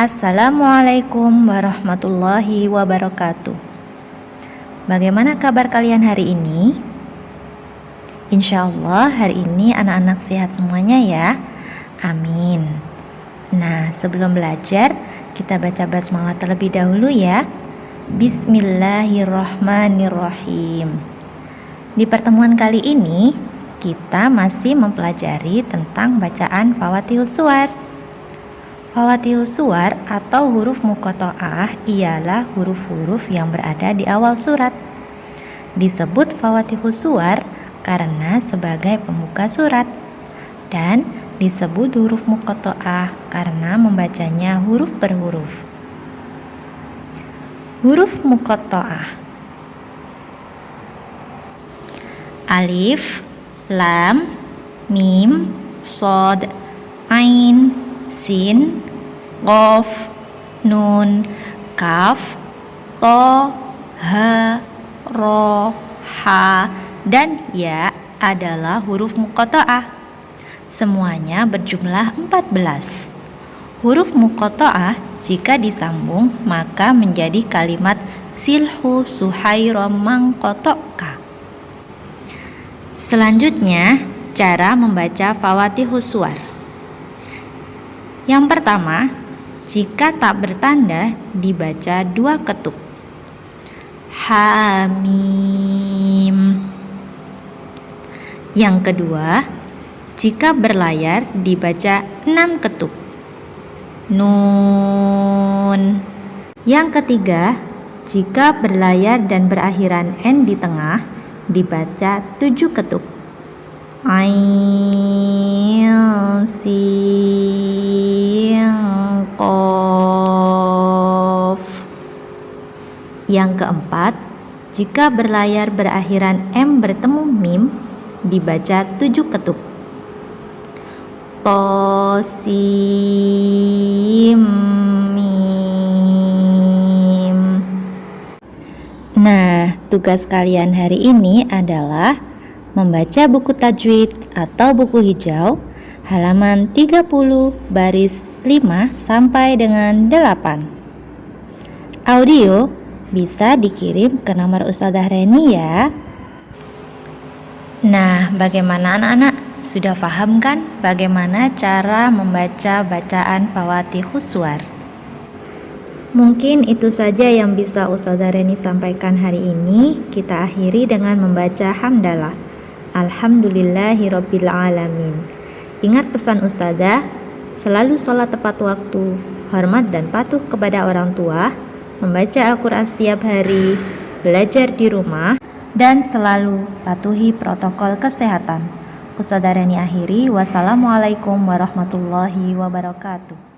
Assalamualaikum warahmatullahi wabarakatuh. Bagaimana kabar kalian hari ini? Insya Allah hari ini anak-anak sehat semuanya ya. Amin. Nah, sebelum belajar, kita baca basmalah terlebih dahulu ya. Bismillahirrahmanirrahim. Di pertemuan kali ini, kita masih mempelajari tentang bacaan Fawatihus Suwar. Fawatihus Suwar atau huruf mukoto'ah ialah huruf-huruf yang berada di awal surat. Disebut Fawatihus Suwar karena sebagai pembuka surat dan disebut huruf mukoto'ah karena membacanya huruf per huruf. Huruf mukoto'ah Alif, Lam, Mim, Sod, Ain, Sin, Qof, Nun, Kaf, To, Ha, Ro, Ha, dan Ya adalah huruf mukoto'ah. Semuanya berjumlah 14. Huruf mukoto'ah jika disambung maka menjadi kalimat silhu suhairo mangkotoka. Selanjutnya, cara membaca Fawatihus Suwar. Yang pertama, jika tak bertanda dibaca dua ketuk. Hamim. Yang kedua, jika berlayar dibaca enam ketuk. Nun. Yang ketiga, jika berlayar dan berakhiran n di tengah dibaca tujuh ketuk. Ain, sin, Yang keempat, jika berlayar berakhiran M bertemu mim, dibaca tujuh ketuk. Tosim, mim. Nah, tugas kalian hari ini adalah membaca buku tajwid atau buku hijau halaman 30 baris 5 sampai dengan 8. Audio bisa dikirim ke nomor Ustazah Reni ya. Nah, bagaimana anak-anak? Sudah paham kan bagaimana cara membaca bacaan Fawatihus Suwar? Mungkin itu saja yang bisa Ustazah Reni sampaikan hari ini. Kita akhiri dengan membaca hamdalah. Alhamdulillahirobbilalamin. Ingat pesan Ustazah, selalu sholat tepat waktu, hormat dan patuh kepada orang tua, membaca Al-Quran setiap hari, belajar di rumah, dan selalu patuhi protokol kesehatan. Ustazah Reni akhiri, wassalamualaikum warahmatullahi wabarakatuh.